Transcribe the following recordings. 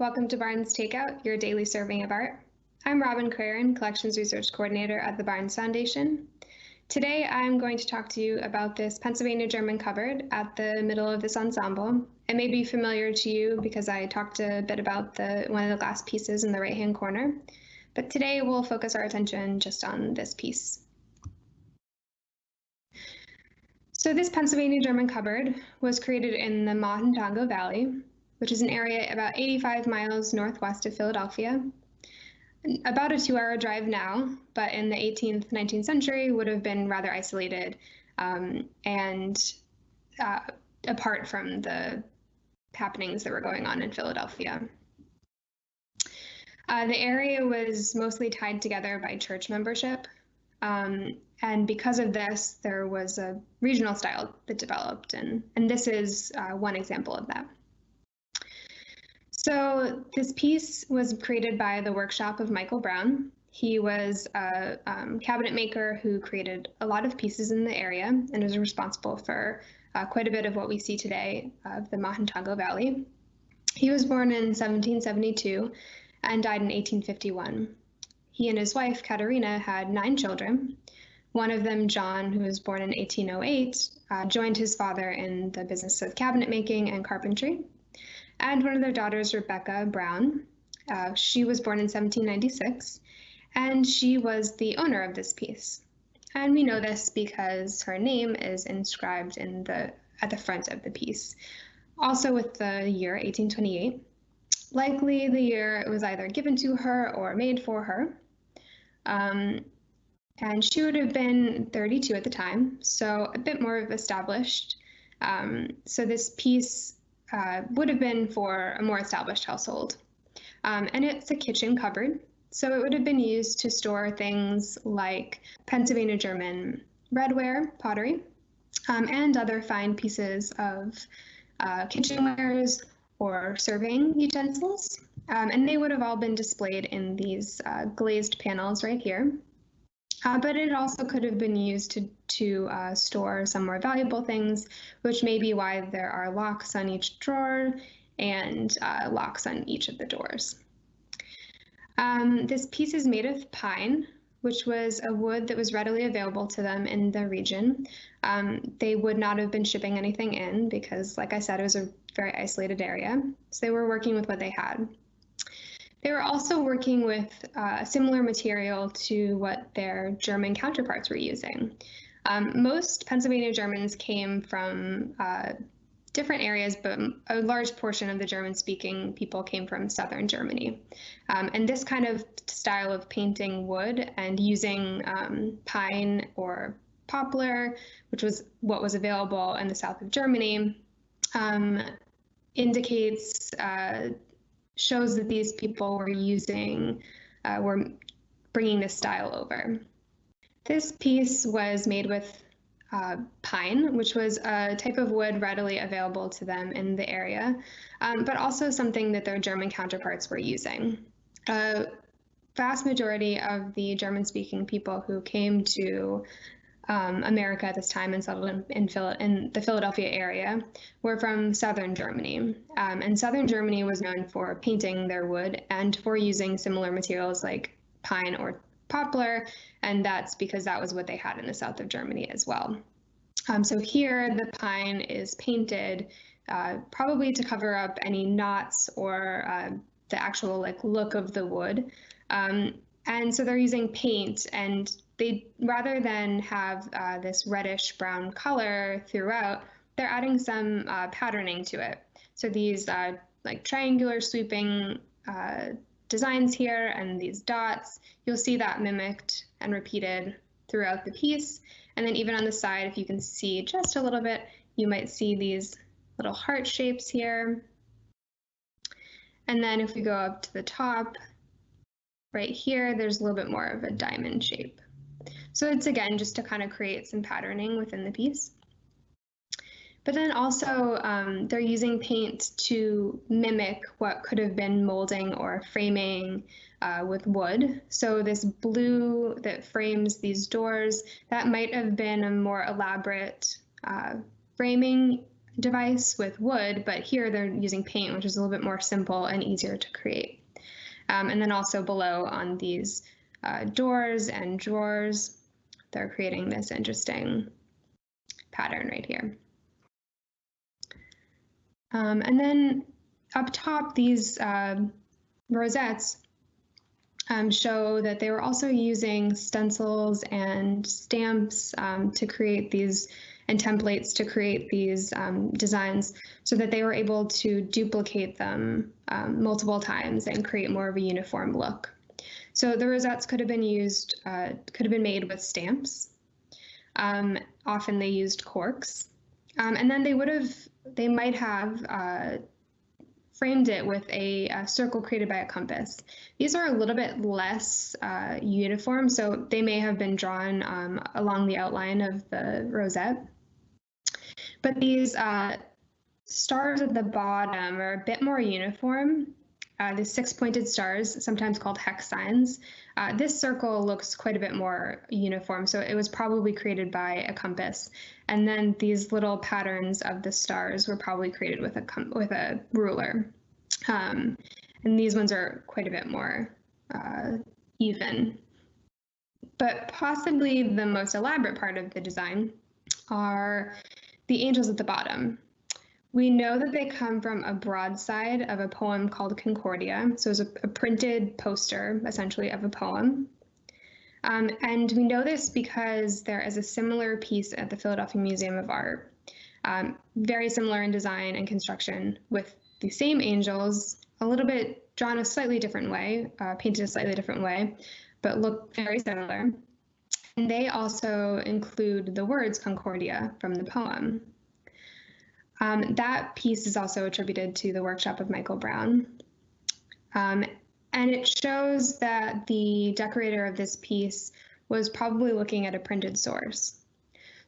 Welcome to Barnes Takeout, your daily serving of art. I'm Robin Craren, Collections Research Coordinator at the Barnes Foundation. Today I'm going to talk to you about this Pennsylvania German cupboard at the middle of this ensemble. It may be familiar to you because I talked a bit about the one of the glass pieces in the right-hand corner, but today we'll focus our attention just on this piece. So this Pennsylvania German cupboard was created in the Mahantongo Valley, which is an area about 85 miles northwest of Philadelphia. About a two hour drive now, but in the 18th, 19th century would have been rather isolated um, and uh, apart from the happenings that were going on in Philadelphia. Uh, the area was mostly tied together by church membership. Um, and because of this, there was a regional style that developed, and, and this is uh, one example of that. So this piece was created by the workshop of Michael Braun. He was a um, cabinet maker who created a lot of pieces in the area and was responsible for uh, quite a bit of what we see today of the Mahantongo Valley. He was born in 1772 and died in 1851. He and his wife, Katerina, had nine children. One of them, John, who was born in 1808, uh, joined his father in the business of cabinet making and carpentry and one of their daughters, Rebecca Braun. Uh, she was born in 1796, and she was the owner of this piece. And we know this because her name is inscribed in the at the front of the piece. Also with the year 1828, likely the year it was either given to her or made for her. Um, and she would have been 32 at the time, so a bit more of established. Um, so this piece uh, would have been for a more established household. Um, and it's a kitchen cupboard, so it would have been used to store things like Pennsylvania German redware, pottery, um, and other fine pieces of uh, kitchenwares or serving utensils. Um, and they would have all been displayed in these uh, glazed panels right here. Uh, but it also could have been used to, to uh, store some more valuable things, which may be why there are locks on each drawer and uh, locks on each of the doors. Um, this piece is made of pine, which was a wood that was readily available to them in the region. Um, they would not have been shipping anything in because, like I said, it was a very isolated area. So they were working with what they had. They were also working with uh, similar material to what their German counterparts were using. Um, most Pennsylvania Germans came from uh, different areas, but a large portion of the German speaking people came from southern Germany. Um, and this kind of style of painting wood and using um, pine or poplar, which was what was available in the south of Germany, um, indicates uh, shows that these people were using, uh, were bringing this style over. This piece was made with uh, pine, which was a type of wood readily available to them in the area, um, but also something that their German counterparts were using. A vast majority of the German-speaking people who came to um, America at this time and settled in, in, Phil- in, the Philadelphia area were from southern Germany. Um, and southern Germany was known for painting their wood and for using similar materials like pine or poplar, and that's because that was what they had in the south of Germany as well. Um, so here the pine is painted uh, probably to cover up any knots or uh, the actual like look of the wood. Um, and so they're using paint and they rather than have uh, this reddish brown color throughout, they're adding some uh, patterning to it. So these uh, like triangular sweeping uh, designs here and these dots, you'll see that mimicked and repeated throughout the piece. And then even on the side, if you can see just a little bit, you might see these little heart shapes here. And then if we go up to the top, right here, there's a little bit more of a diamond shape. So it's again just to kind of create some patterning within the piece. But then also um, they're using paint to mimic what could have been molding or framing uh, with wood. So this blue that frames these doors, that might have been a more elaborate uh, framing device with wood, but here they're using paint, which is a little bit more simple and easier to create. Um, and then also below on these uh, doors and drawers, they're creating this interesting pattern right here. Um, and then up top, these uh, rosettes um, show that they were also using stencils and stamps um, to create these and templates to create these um, designs so that they were able to duplicate them um, multiple times and create more of a uniform look. So the rosettes could have been used, uh, could have been made with stamps. Um, often they used corks. Um, and then they would have, they might have uh, framed it with a, a, circle created by a compass. These are a little bit less uh, uniform, so they may have been drawn um, along the outline of the rosette. But these uh, stars at the bottom are a bit more uniform. Uh, the six-pointed stars, sometimes called hex signs. Uh, this circle looks quite a bit more uniform, so it was probably created by a compass. And then these little patterns of the stars were probably created with a with a ruler. Um, and these ones are quite a bit more uh, even. But possibly the most elaborate part of the design are the angels at the bottom. We know that they come from a broadside of a poem called Concordia. So it's a, a printed poster, essentially, of a poem. Um, and we know this because there is a similar piece at the Philadelphia Museum of Art, um, very similar in design and construction, with the same angels, a little bit drawn a slightly different way, uh, painted a slightly different way, but look very similar. And they also include the words Concordia from the poem. Um, that piece is also attributed to the workshop of Michael Braun. Um, and it shows that the decorator of this piece was probably looking at a printed source.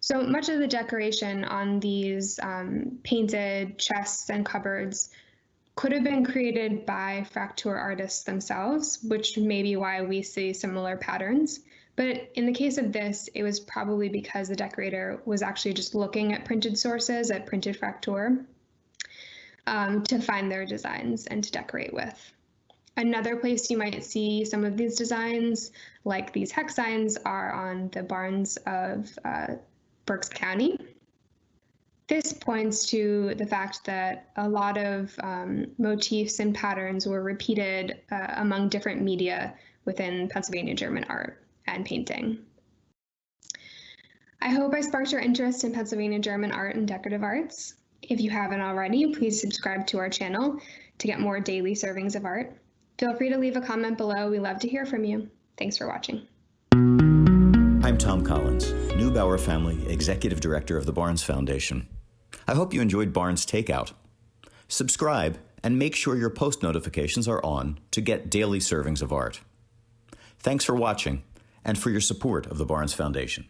So much of the decoration on these um, painted chests and cupboards could have been created by Fraktur artists themselves, which may be why we see similar patterns. But in the case of this, it was probably because the decorator was actually just looking at printed sources, at printed Fraktur, um, to find their designs and to decorate with. Another place you might see some of these designs, like these hex signs, are on the barns of uh, Berks County. This points to the fact that a lot of um, motifs and patterns were repeated uh, among different media within Pennsylvania German art and painting. I hope I sparked your interest in Pennsylvania German art and decorative arts. If you haven't already, please subscribe to our channel to get more daily servings of art. Feel free to leave a comment below. We love to hear from you. Thanks for watching. I'm Tom Collins, Neubauer Family Executive Director of the Barnes Foundation. I hope you enjoyed Barnes Takeout. Subscribe and make sure your post notifications are on to get daily servings of art. Thanks for watching and for your support of the Barnes Foundation.